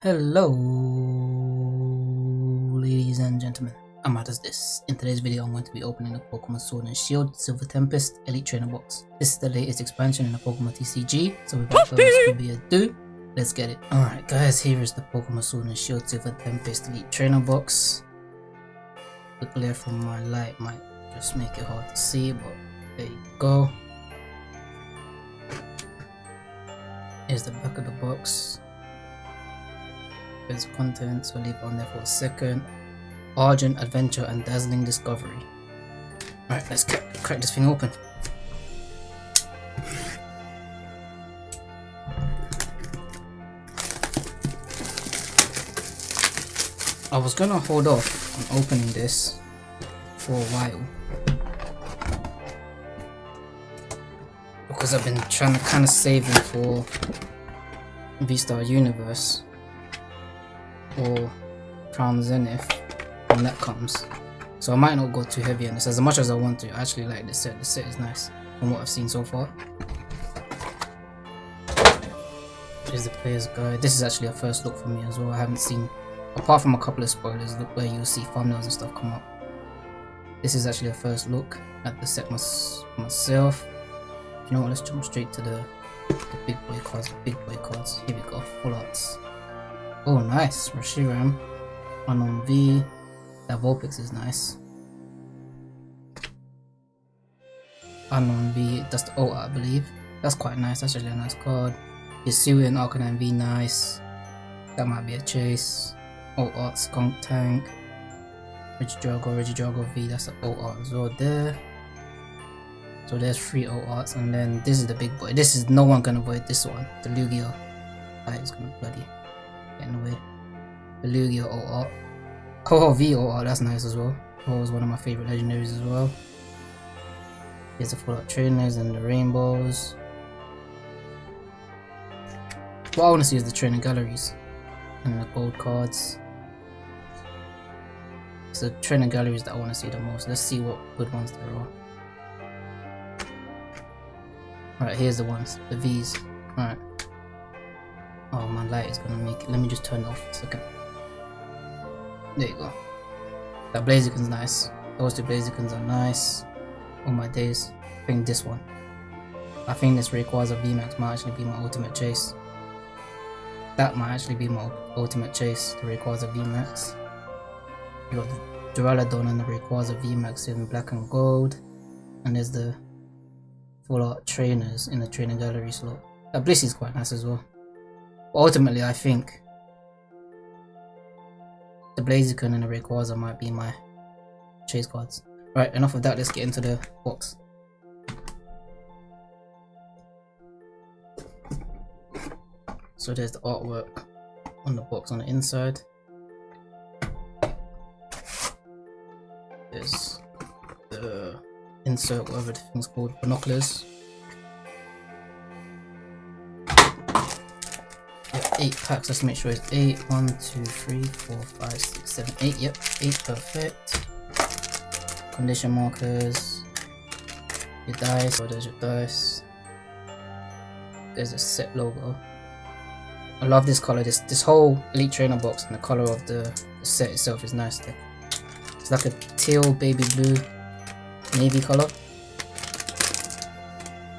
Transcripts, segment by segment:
Hello, ladies and gentlemen. I'm at this. In today's video, I'm going to be opening the Pokemon Sword and Shield Silver Tempest Elite Trainer Box. This is the latest expansion in the Pokemon TCG, so without further ado, let's get it. Alright guys, here is the Pokemon Sword and Shield Silver Tempest Elite Trainer Box. The glare from my light might just make it hard to see, but there you go. Here's the back of the box its contents, we'll leave on there for a second. Argent Adventure and Dazzling Discovery. Alright, let's crack this thing open. I was gonna hold off on opening this for a while. Because I've been trying to kind of save it for V-Star Universe or Crown Zenith when that comes. So I might not go too heavy on this as much as I want to. I actually like this set. this set is nice from what I've seen so far. Here's the player's guide. This is actually a first look for me as well. I haven't seen, apart from a couple of spoilers, look where you'll see thumbnails and stuff come up. This is actually a first look at the set myself. You know what, let's jump straight to the, the big boy cards, big boy cards. Here we go, full arts. Oh, nice. Reshiram. Unown V. That Vulpix is nice. Unown V. That's the I believe. That's quite nice. That's actually a nice card. Hisuian Arcanine V. Nice. That might be a chase. O Art Skuntank. Regidrago, Regidrago V. That's the O Art as well there. So there's three O Arts. And then this is the big boy. This is no one can avoid this one. The Lugia. That is gonna be bloody anyway. The Lugia OR. Ho-Oh V OR, that's nice as well. ho is one of my favorite legendaries as well. Here's the full art trainers and the rainbows. What I want to see is the trainer galleries and the gold cards. It's the trainer galleries that I want to see the most. Let's see what good ones there are. Alright, here's the ones, the V's. Alright. Oh, my light is gonna make it. Let me just turn it off a second. There you go. That Blaziken's nice. Those two Blazikens are nice. Oh my days. I think this one. I think this requires Rayquaza VMAX might actually be my ultimate chase. That might actually be my ultimate chase, the Rayquaza VMAX. You got the Duraludon and the Rayquaza VMAX in black and gold. And there's the full art trainers in the trainer gallery slot. That Bliss is quite nice as well ultimately, I think the Blaziken and the Rayquaza might be my chase cards. Right, enough of that, let's get into the box. So there's the artwork on the box on the inside. There's the insert, whatever the thing's called, binoculars. Eight packs. Let's make sure it's eight. One, two, three, four, five, six, seven, eight. Yep, eight. Perfect. Condition markers. Your dice. Oh, there's your dice. There's a set logo. I love this color. This this whole elite trainer box and the color of the, the set itself is nice. It's like a teal baby blue navy color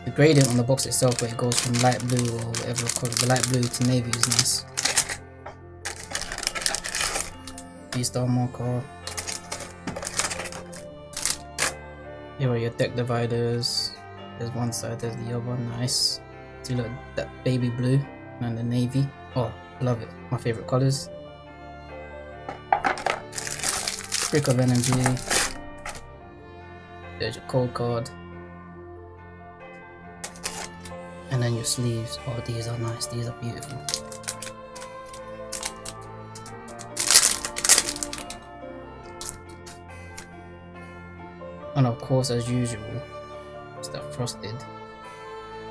the gradient on the box itself where it goes from light blue or whatever color, the light blue to navy is nice. V-Star marker. Here are your deck dividers. There's one side, there's the other, nice. See look, that baby blue and the navy. Oh, love it. My favorite colors. Brick of energy. There's your code card. And then your sleeves. Oh, these are nice. These are beautiful. And of course, as usual, it's that frosted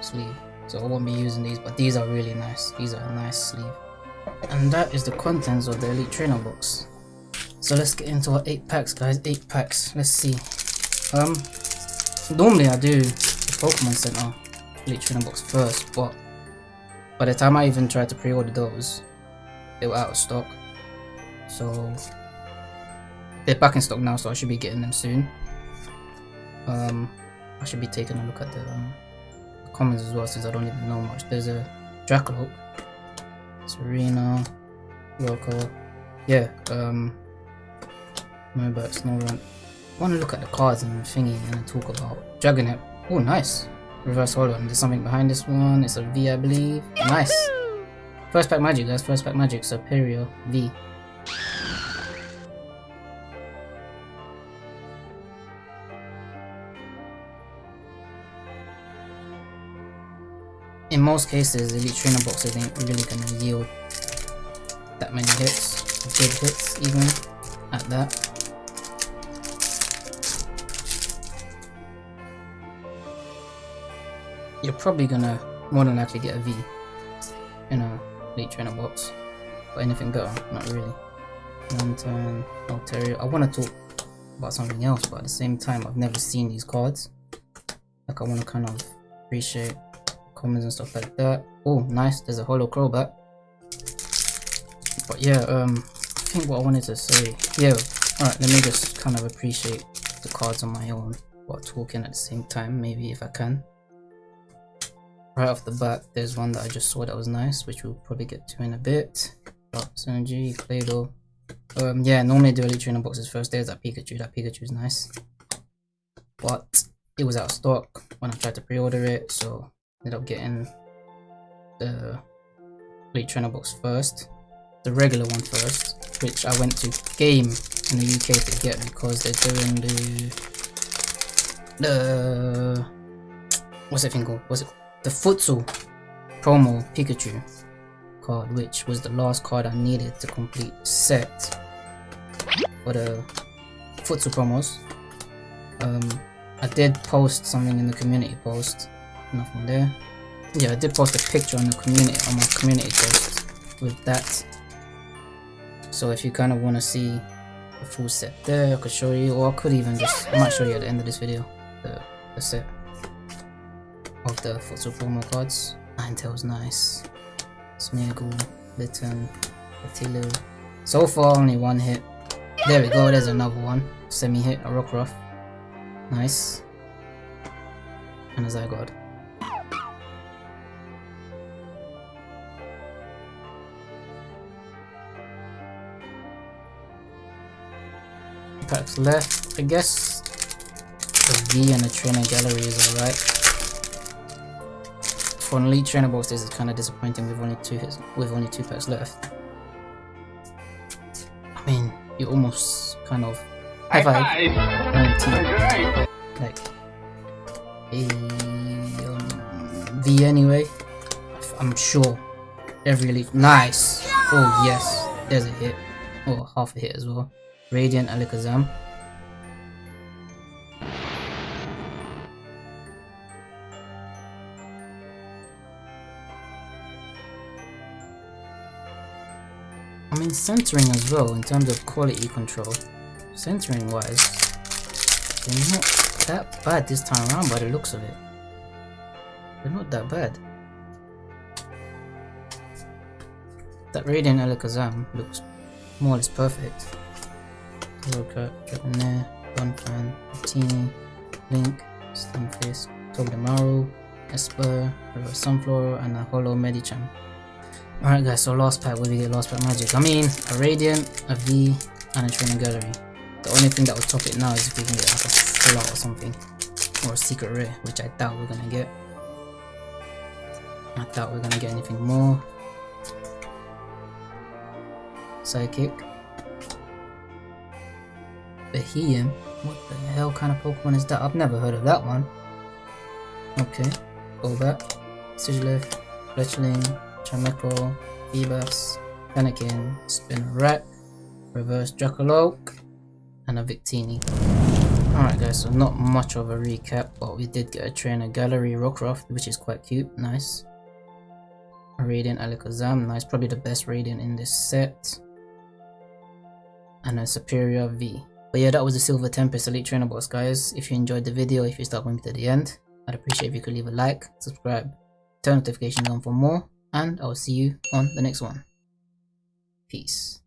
sleeve. So I won't be using these, but these are really nice. These are a nice sleeve. And that is the contents of the Elite Trainer box. So let's get into our 8 packs, guys. 8 packs. Let's see. Um, Normally I do the Pokemon Center Trainer box first, but by the time I even tried to pre-order those, they were out of stock. So they're back in stock now, so I should be getting them soon. Um, I should be taking a look at the, um, as well, since I don't even know much. There's a Jackalope, Serena, Loco, yeah. Um, remember Snorunt. I want to look at the cards and the thingy and talk about Dragonite. Oh, nice. Reverse Holo. And there's something behind this one. It's a V, I believe. Nice. First pack magic, That's First pack magic. Serperior V. In most cases, elite trainer boxes ain't really gonna yield that many hits, good hits even at that. You're probably gonna more than likely get a V in a late trainer box. But anything better, not really. Lanturn, Altaria. I want to talk about something else, but at the same time, I've never seen these cards. Like I want to kind of appreciate commons and stuff like that. Oh, nice. There's a Holo Crobat. But yeah, um, I think what I wanted to say. Yeah, alright, let me just kind of appreciate the cards on my own while talking at the same time, maybe if I can. Right off the bat, there's one that I just saw that was nice, which we'll probably get to in a bit. Dark Synergy, Claydol. Um, yeah, normally do elite trainer boxes first. There's that Pikachu. That Pikachu is nice. But it was out of stock when I tried to pre-order it, so ended up getting the elite trainer box first. The regular one first, which I went to Game in the UK to get because they're doing the the what's that thing called? What's it called? The Futsal promo Pikachu card, which was the last card I needed to complete set for the Futsal promos. Um, I did post something in the community post, nothing there. Yeah, I did post a picture on the community on my community post with that. So if you kind of want to see the full set there, I could show you, or I could even just, I might show you at the end of this video, the, the set of the Futsal promo cards. Ninetales nice. Smeargle, Litten, Atilu. So far only one hit. There we go, there's another one. Semi hit, a Rockruff. Nice. And a Zygarde. Packs left. I guess a V and a trainer gallery is alright for elite trainer box this is kind of disappointing with only two hits, with only two packs left. I mean, you almost kind of high five, like a um, V anyway. I'm sure every elite nice. Oh yes, there's a hit. Oh, half a hit as well. Radiant Alakazam. Centering as well in terms of quality control. Centering wise, they're not that bad this time around by the looks of it. They're not that bad. That Radiant Alakazam looks more or less perfect. Loka, Dragonair, Donphan, Martini, Link, Stunfisk, Togedemaru, Espurr, Sunflora, and a Holo Medicham. Alright guys, so last pack, do we get last pack magic? I mean, a Radiant, a V, and a Trainer Gallery. The only thing that will top it now is if we can get like a full out or something. Or a secret rare, which I doubt we're gonna get. I doubt we're gonna get anything more. Psychic. Beheeyem? What the hell kind of Pokemon is that? I've never heard of that one. Okay. Golbat. Sigilyph. Fletchling. Chameko, Feebas, Fennekin, Spinarak, Reverse Jackalope, and a Victini. Alright guys, so not much of a recap, but we did get a trainer gallery Rockruff, which is quite cute, nice. A Radiant Alakazam, nice, probably the best Radiant in this set. And a Serperior V. But yeah, that was the Silver Tempest Elite Trainer Box, guys. If you enjoyed the video, if you stuck with me to the end, I'd appreciate if you could leave a like, subscribe, turn notifications on for more, and I'll see you on the next one. Peace.